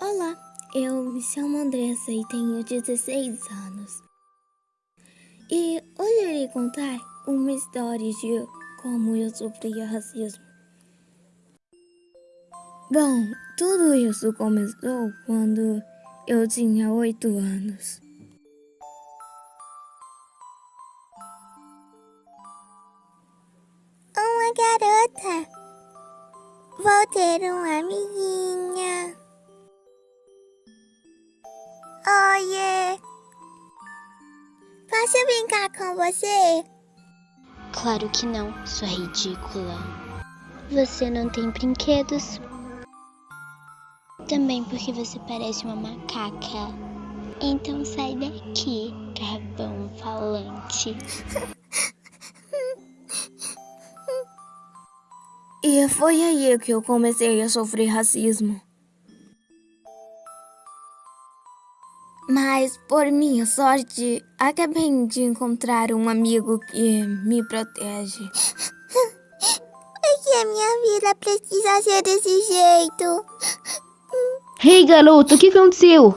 Olá, eu me chamo Andressa e tenho 16 anos. E hoje eu irei contar uma história de como eu sofria racismo. Bom, tudo isso começou quando eu tinha 8 anos. Uma garota. Vou ter uma amiguinha. Posso brincar com você? Claro que não, sua ridícula. Você não tem brinquedos. Também porque você parece uma macaca. Então sai daqui, carvão falante. E foi aí que eu comecei a sofrer racismo. Mas, por minha sorte, acabei de encontrar um amigo que me protege. Por que a minha vida precisa ser desse jeito? Ei, garoto, o que aconteceu?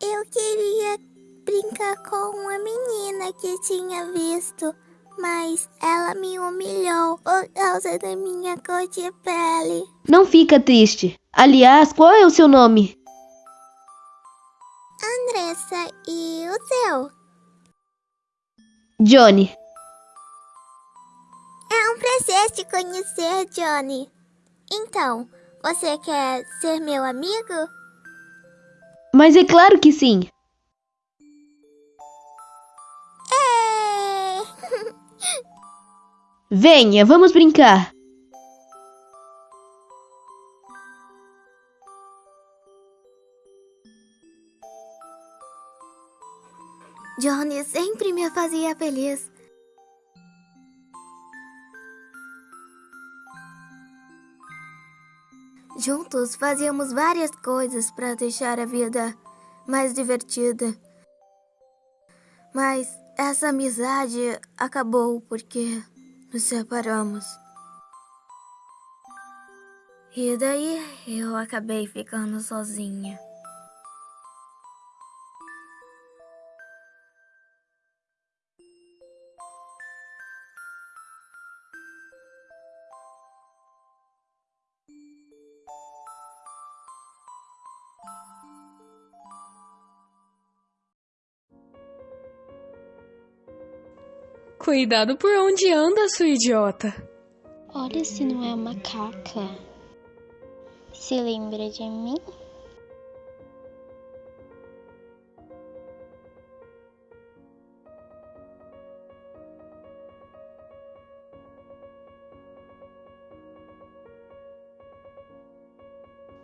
Eu queria brincar com uma menina que tinha visto, mas ela me humilhou por causa da minha cor de pele. Não fica triste. Aliás, qual é o seu nome? Andressa, e o seu? Johnny. É um prazer te conhecer, Johnny. Então, você quer ser meu amigo? Mas é claro que sim. É. Venha, vamos brincar. Johnny sempre me fazia feliz. Juntos fazíamos várias coisas para deixar a vida mais divertida. Mas essa amizade acabou porque nos separamos. E daí eu acabei ficando sozinha. Cuidado por onde anda, sua idiota. Olha se não é uma macaca. Se lembra de mim?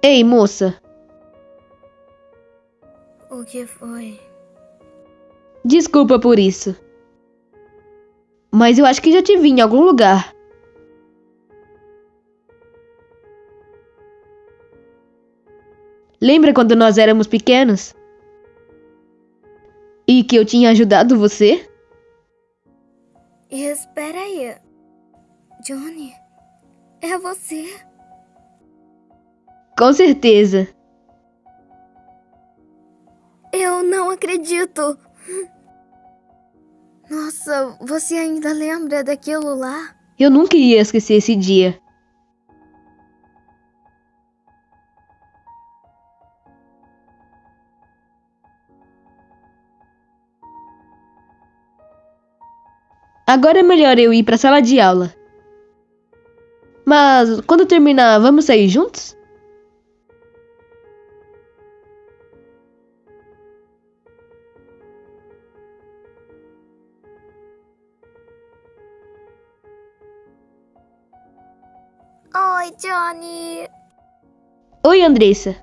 Ei, moça. O que foi? Desculpa por isso. Mas eu acho que já te vi em algum lugar. Lembra quando nós éramos pequenos? E que eu tinha ajudado você? Espera aí. Johnny, é você? Com certeza. Eu não acredito. Nossa, você ainda lembra daquilo lá? Eu nunca ia esquecer esse dia. Agora é melhor eu ir para a sala de aula. Mas quando terminar, vamos sair juntos? Oi, Johnny. Oi, Andressa.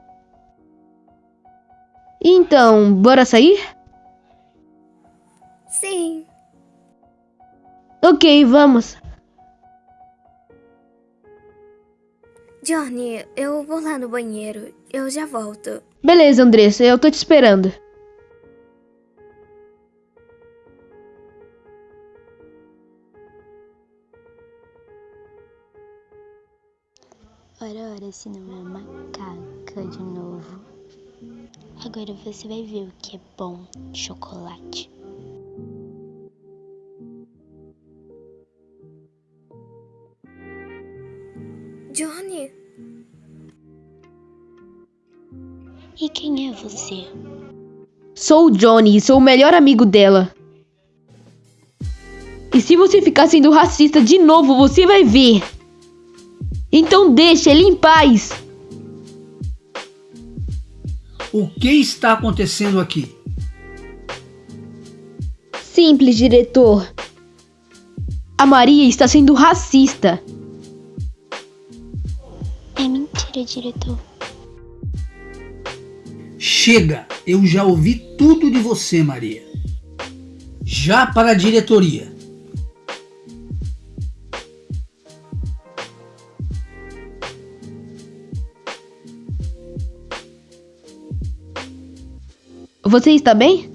Então, bora sair? Sim. Ok, vamos. Johnny, eu vou lá no banheiro. Eu já volto. Beleza, Andressa, eu tô te esperando. Ora, ora, se não é macaca de novo. Agora você vai ver o que é bom chocolate. Johnny, E quem é você? Sou o Johnny e sou o melhor amigo dela. E se você ficar sendo racista de novo, você vai ver. Então deixa ele em paz. O que está acontecendo aqui? Simples, diretor. A Maria está sendo racista. É mentira, diretor. Chega! Eu já ouvi tudo de você, Maria. Já para a diretoria. Você está bem?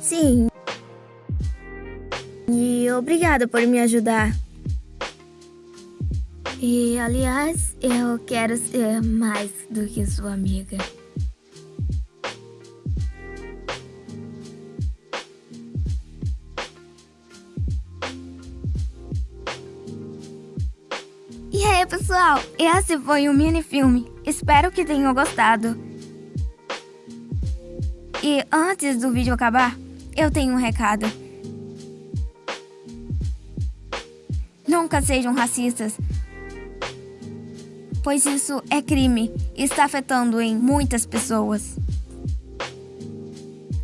sim. E obrigada por me ajudar. E, aliás, eu quero ser mais do que sua amiga. E aí, pessoal? Esse foi um mini filme. Espero que tenham gostado. E antes do vídeo acabar, eu tenho um recado. Nunca sejam racistas, pois isso é crime e está afetando em muitas pessoas.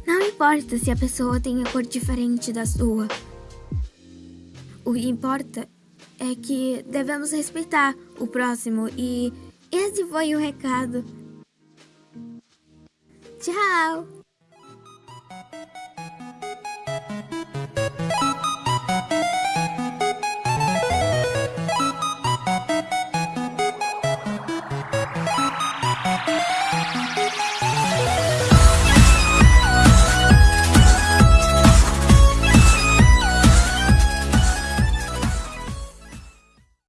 Não importa se a pessoa tem a cor diferente da sua. O que importa é que devemos respeitar o próximo e esse foi o recado. Tchau!